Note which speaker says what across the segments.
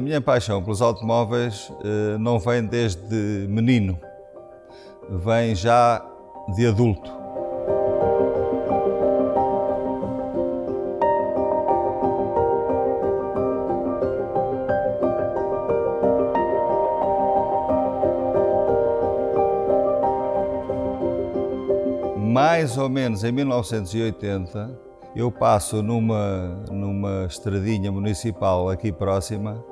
Speaker 1: minha paixão pelos automóveis eh, não vem desde menino, vem já de adulto. mais ou menos em 1980, eu passo numa, numa estradinha municipal aqui próxima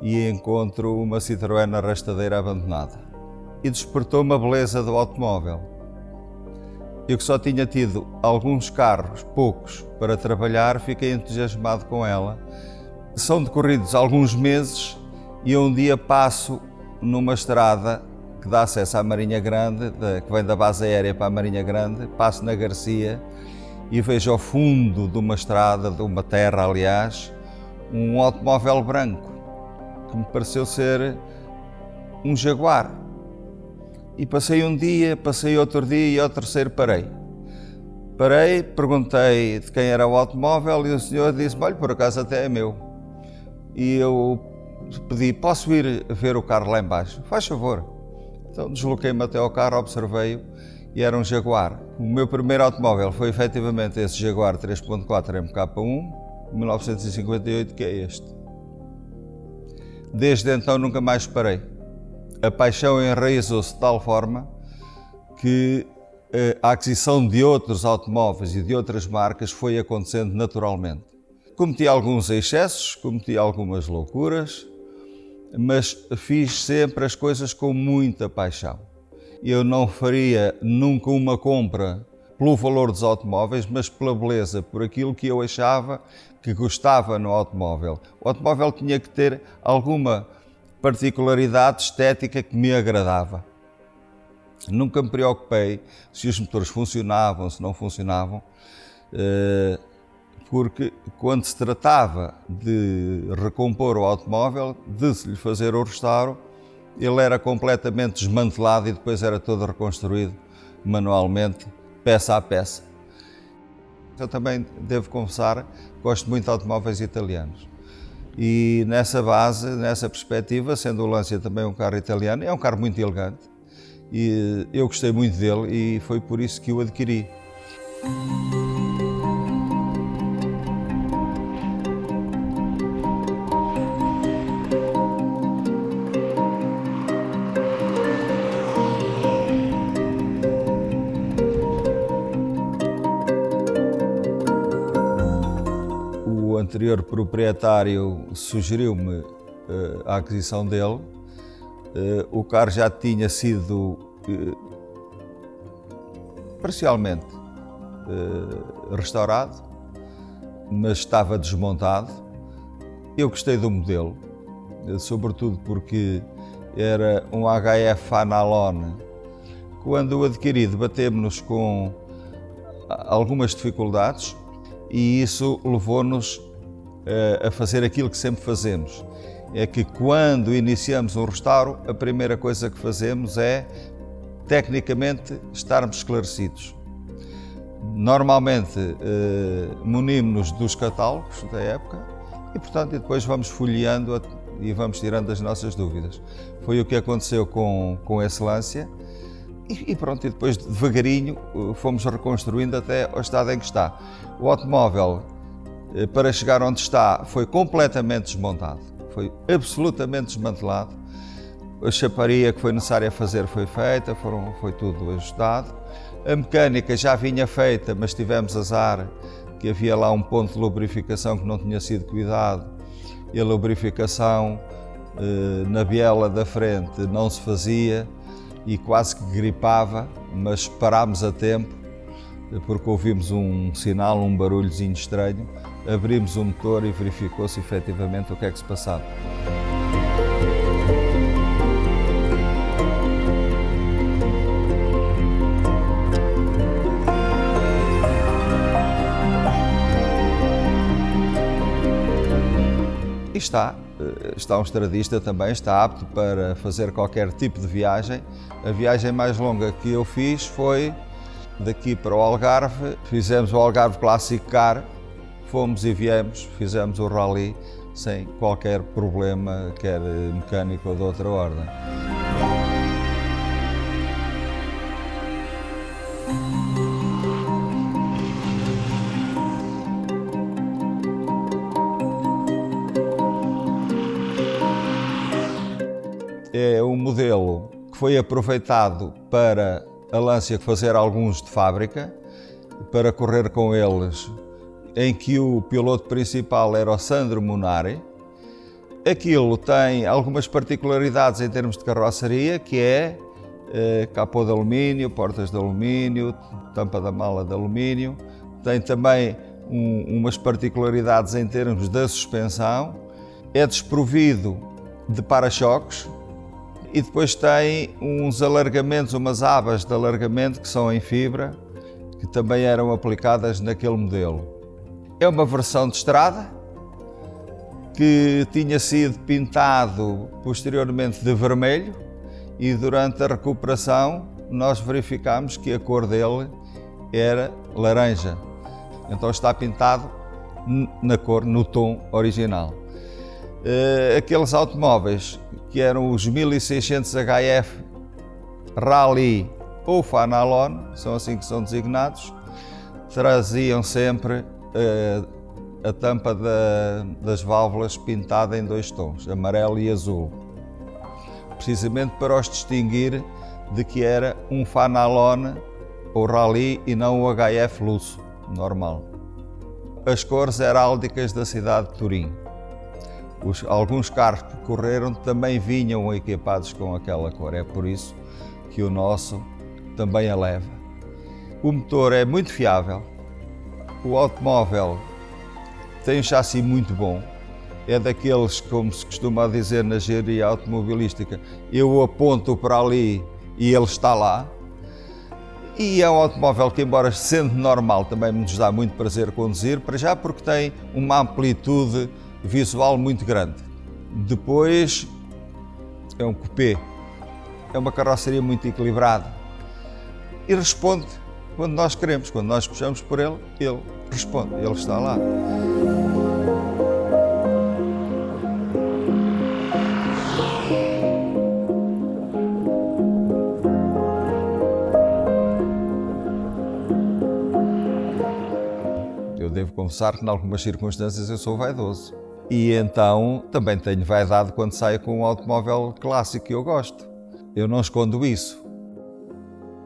Speaker 1: e encontro uma Citroën arrastadeira abandonada. E despertou-me a beleza do automóvel. Eu que só tinha tido alguns carros, poucos, para trabalhar, fiquei entusiasmado com ela. São decorridos alguns meses e um dia passo numa estrada que dá acesso à Marinha Grande, que vem da base aérea para a Marinha Grande, passo na Garcia e vejo ao fundo de uma estrada, de uma terra aliás, um automóvel branco que me pareceu ser um Jaguar. E passei um dia, passei outro dia e ao terceiro parei. Parei, perguntei de quem era o automóvel e o senhor disse olha, por acaso até é meu. E eu pedi, posso ir ver o carro lá embaixo? Faz favor. Então desloquei-me até ao carro, observei-o e era um Jaguar. O meu primeiro automóvel foi efetivamente esse Jaguar 3.4 MK1, 1958, que é este. Desde então nunca mais parei. A paixão enraizou-se de tal forma que eh, a aquisição de outros automóveis e de outras marcas foi acontecendo naturalmente. Cometi alguns excessos, cometi algumas loucuras, mas fiz sempre as coisas com muita paixão. Eu não faria nunca uma compra pelo valor dos automóveis, mas pela beleza, por aquilo que eu achava que gostava no automóvel. O automóvel tinha que ter alguma particularidade estética que me agradava. Nunca me preocupei se os motores funcionavam, se não funcionavam. Uh, porque quando se tratava de recompor o automóvel, de se lhe fazer o restauro, ele era completamente desmantelado e depois era todo reconstruído manualmente, peça a peça. Eu também devo confessar, gosto muito de automóveis italianos. E nessa base, nessa perspectiva, sendo o Lancia também um carro italiano, é um carro muito elegante e eu gostei muito dele e foi por isso que o adquiri. Anterior proprietário sugeriu-me uh, a aquisição dele. Uh, o carro já tinha sido uh, parcialmente restaurado, mas estava desmontado. Eu gostei do modelo, sobretudo porque era um HF Analone. Quando o adquiri, debatemos-nos com algumas dificuldades e isso levou-nos a fazer aquilo que sempre fazemos. É que quando iniciamos um restauro, a primeira coisa que fazemos é, tecnicamente, estarmos esclarecidos. Normalmente, eh, munimos-nos dos catálogos da época e, portanto, depois vamos folheando e vamos tirando as nossas dúvidas. Foi o que aconteceu com, com Excelência e, e pronto, e depois devagarinho eh, fomos reconstruindo até ao estado em que está. O automóvel eh, para chegar onde está, foi completamente desmontado, foi absolutamente desmantelado. A chaparia que foi necessária fazer foi feita, foram, foi tudo ajustado. A mecânica já vinha feita, mas tivemos azar que havia lá um ponto de lubrificação que não tinha sido cuidado e a lubrificação eh, na biela da frente não se fazia e quase que gripava, mas parámos a tempo porque ouvimos um sinal, um barulhozinho estranho abrimos o motor e verificou-se efetivamente o que é que se passava. E está, eh, está um estradista também, está apto para fazer qualquer tipo de viagem. A viagem mais longa que eu fiz foi daqui para o Algarve. Fizemos o Algarve Classic Car, Fomos e viemos, fizemos o rally sem qualquer problema, quer mecânico ou de outra ordem. É um modelo que foi aproveitado para a Lancia fazer alguns de fábrica, para correr com eles, em que o piloto principal era o Sandro Munari. Aquilo tem algumas particularidades em termos de carroceria, que é eh, capô de alumínio, portas de alumínio, tampa da mala de alumínio. Tem também um, umas particularidades em termos da suspensão. É desprovido de para-choques, e depois tem uns alargamentos, umas abas de alargamento que são em fibra, que também eram aplicadas naquele modelo. É uma versão de estrada, que tinha sido pintado posteriormente de vermelho e durante a recuperação nós verificamos que a cor dele era laranja. Então está pintado na cor, no tom original. Uh, aqueles automóveis que eram os 1600 HF Rally ou Fanalon, são assim que são designados, traziam sempre uh, a tampa da, das válvulas pintada em dois tons, amarelo e azul, precisamente para os distinguir de que era um Fanalon ou Rally e não o HF Lusso, normal. As cores heráldicas da cidade de Turim. Os, alguns carros que correram também vinham equipados com aquela cor, é por isso que o nosso também a leva. O motor é muito fiável, o automóvel tem um chassi muito bom, é daqueles, como se costuma dizer na engenharia automobilística, eu aponto para ali e ele está lá. E é um automóvel que, embora sendo normal, também nos dá muito prazer conduzir, para já porque tem uma amplitude visual muito grande. Depois é um coupé, é uma carroceria muito equilibrada e responde quando nós queremos, quando nós puxamos por ele, ele responde, ele está lá. Eu devo confessar que, em algumas circunstâncias, eu sou vaidoso. E então também tenho vaidade quando saio com um automóvel clássico que eu gosto. Eu não escondo isso.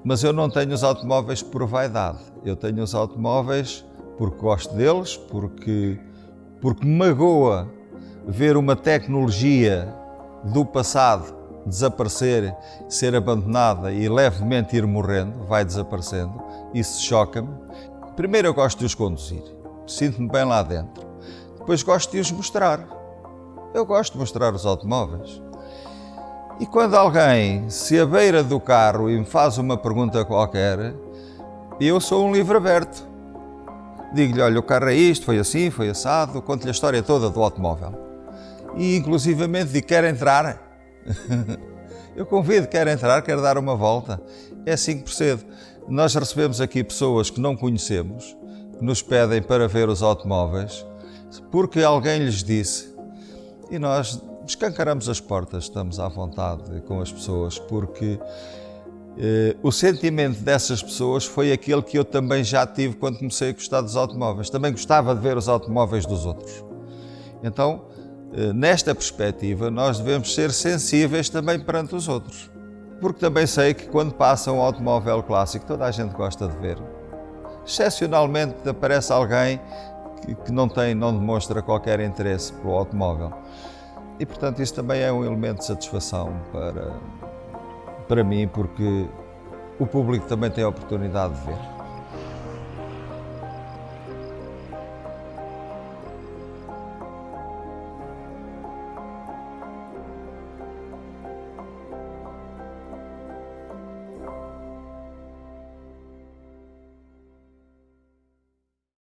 Speaker 1: Mas eu não tenho os automóveis por vaidade. Eu tenho os automóveis porque gosto deles, porque, porque me magoa ver uma tecnologia do passado desaparecer, ser abandonada e levemente ir morrendo, vai desaparecendo. Isso choca-me. Primeiro eu gosto de os conduzir. Sinto-me bem lá dentro. Depois gosto de os mostrar. Eu gosto de mostrar os automóveis. E quando alguém se abeira do carro e me faz uma pergunta qualquer, eu sou um livro aberto. Digo-lhe, olha, o carro é isto, foi assim, foi assado, conto-lhe a história toda do automóvel. E inclusivamente digo, quer entrar? eu convido, quer entrar, quer dar uma volta. É assim que procedo. Nós recebemos aqui pessoas que não conhecemos, que nos pedem para ver os automóveis porque alguém lhes disse. E nós escancaramos as portas, estamos à vontade com as pessoas, porque eh, o sentimento dessas pessoas foi aquele que eu também já tive quando comecei a gostar dos automóveis. Também gostava de ver os automóveis dos outros. Então, eh, nesta perspectiva, nós devemos ser sensíveis também perante os outros. Porque também sei que quando passa um automóvel clássico, toda a gente gosta de ver. Excepcionalmente aparece alguém que não tem, não demonstra qualquer interesse pelo automóvel. E, portanto, isso também é um elemento de satisfação para, para mim, porque o público também tem a oportunidade de ver.